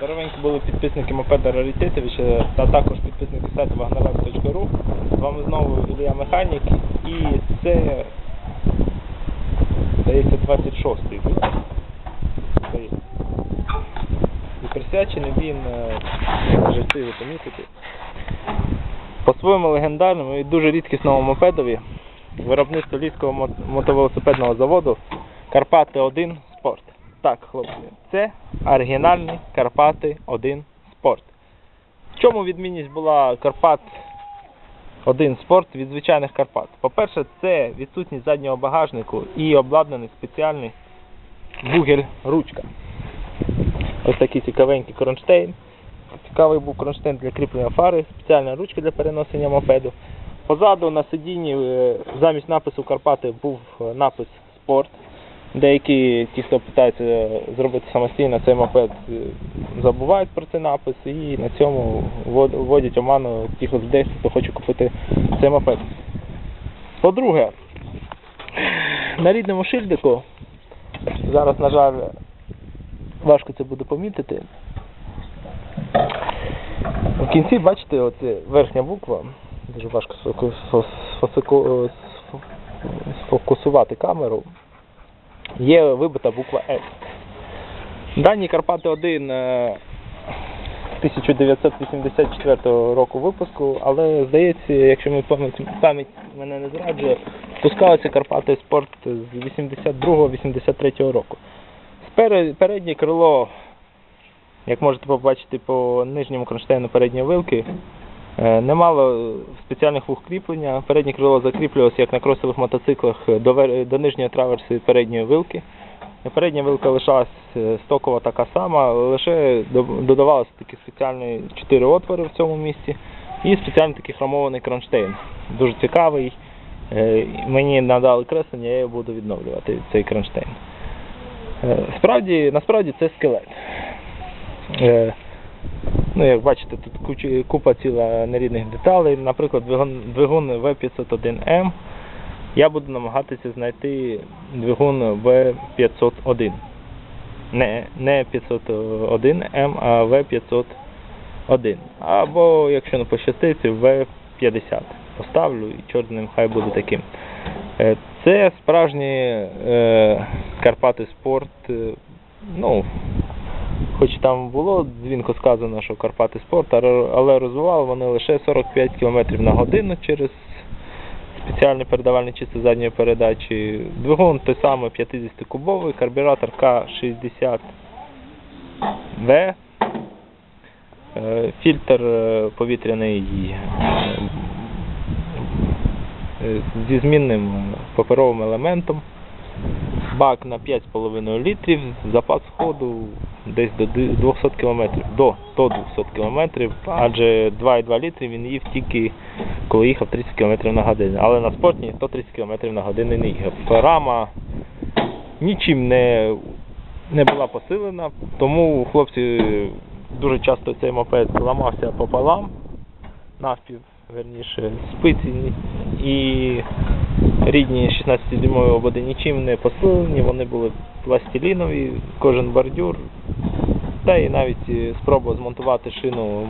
Здоровенькі були підписники мопеда Раритетовича та також підписники сайту wagnerlab.ru. З вами знову Ілля Механік і це здається 26-й випуск. І присвячений він е, жартливо помітити. По-своєму легендарному і дуже рідкісному мопедові виробництво Львівського мотовелосипедного заводу Карпати 1 Спорт. Так, хлопці, це оригінальний Карпати 1 Спорт. В чому відмінність була Карпат 1 Спорт від звичайних Карпат? По-перше, це відсутність заднього багажнику і обладнаний спеціальний бугель-ручка. Ось такий цікавенький кронштейн. Цікавий був кронштейн для кріплення фари, спеціальна ручка для переносення мопеду. Позаду на сидінні е, замість напису Карпати був е, напис Спорт. Деякі ті, хто питається зробити самостійно цей мопед, е, забувають про цей напис і на цьому вводять оману тих людей, хто хоче купити цей мопед. По-друге, на рідному шильдику, зараз, на жаль, важко це буде помітити. В кінці, бачите, оце верхня буква, дуже важко сфокусувати камеру, є вибита буква С. Дані Карпати 1 е, 1984 року випуску, але здається, якщо ми пам'ять, пам'ять мене не зраджує, пускалися Карпати Спорт з 82-83 року. Переднє крило, як можете побачити по нижньому кронштейну передньої вилки, е, не мало спеціальних вух. Переднє крило закріплювалося, як на кросових мотоциклах, до, нижньої траверси передньої вилки. Передня вилка лишалась е, стокова така сама, лише до- додавалося такі спеціальні чотири отвори в цьому місці і спеціальний такий хромований кронштейн. Дуже цікавий. Е, Мені надали креслення, я його буду відновлювати, цей кронштейн. Справді, насправді це скелет. Ну, як бачите, тут купа ціла нерідних деталей. Наприклад, двигун, двигун V501M. Я буду намагатися знайти двигун V501. Не, не 501M, а V501. Або, якщо не пощастить, V50. Поставлю і чорт з ним хай буде таким. Е, Це справжні е, Карпати Спорт. е, Ну, хоч там було дзвінко сказано, що Карпати Спорт, але- розвивали вони лише 45 км на годину через спеціальні передавальні чисти задньої передачі. Двигун той самий 50-кубовий, карбюратор К60В. Е, Фільтр е, повітряний е, зі змінним паперовим елементом. Бак на 5,5 літрів, запас ходу десь до 200 км, до, до 200 км, адже 2,2 літри він їв тільки коли їхав 30 км на годину. Але на спортні 130 км на годину не їхав. Рама нічим не, не була посилена, тому хлопці дуже часто цей мопед ламався пополам, навпів, верніше, спиці і рідні 16-дюймові ободи нічим не посилені, вони були пластилінові, кожен бордюр. Та і навіть е, спроба змонтувати шину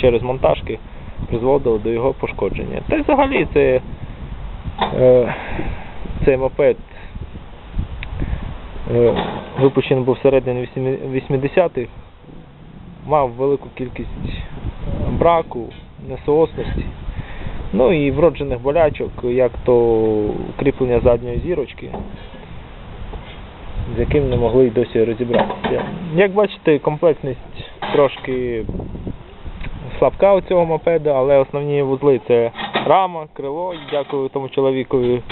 через монтажки призводила до його пошкодження. Та й взагалі це, е, цей мопед е, випущений був всередині 80-х, мав велику кількість браку, несоосності. Ну і вроджених болячок, як то кріплення задньої зірочки, з яким не могли й досі розібратися. Як бачите, комплектність трошки слабка у цього мопеда, але основні вузли це рама, крило, дякую тому чоловікові,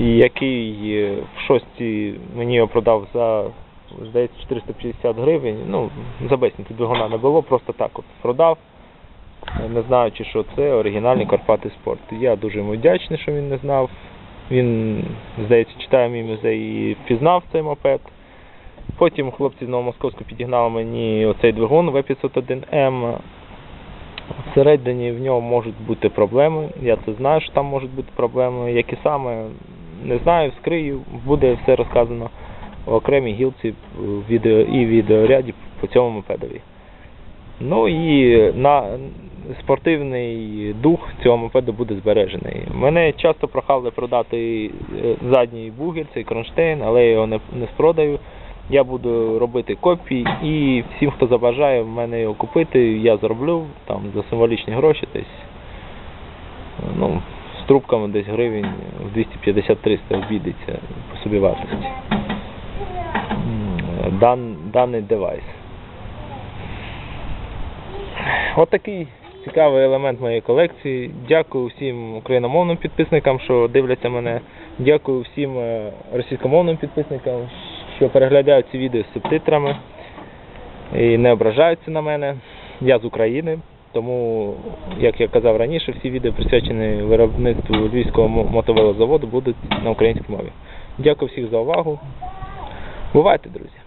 який е, в шості мені його продав за здається 450 гривень. Ну, за безцінки двигуна не було, просто так от продав не знаючи, що це оригінальний Карпати Спорт. Я дуже йому вдячний, що він не знав. Він, здається, читає мій музей і впізнав цей мопед. Потім хлопці з Новомосковську підігнали мені оцей двигун V501M. Всередині в ньому можуть бути проблеми. Я це знаю, що там можуть бути проблеми. Які саме, не знаю, вскрию, буде все розказано. в окремій гілці в відео і відеоряді по цьому мопедові. Ну і на спортивний дух цього мопеду буде збережений. Мене часто прохали продати е, задній бугель, цей кронштейн, але я його не, не спродаю. Я буду робити копії і всім, хто забажає в мене його купити, я зроблю там за символічні гроші десь ну, з трубками десь гривень в 250-300 обійдеться по собі вартості. Дан, даний девайс. От такий цікавий елемент моєї колекції. Дякую всім україномовним підписникам, що дивляться мене. Дякую всім е, російськомовним підписникам, що переглядають ці відео з субтитрами і не ображаються на мене. Я з України, тому, як я казав раніше, всі відео присвячені виробництву львівського мотовелозаводу будуть на українській мові. Дякую всіх за увагу. Бувайте, друзі!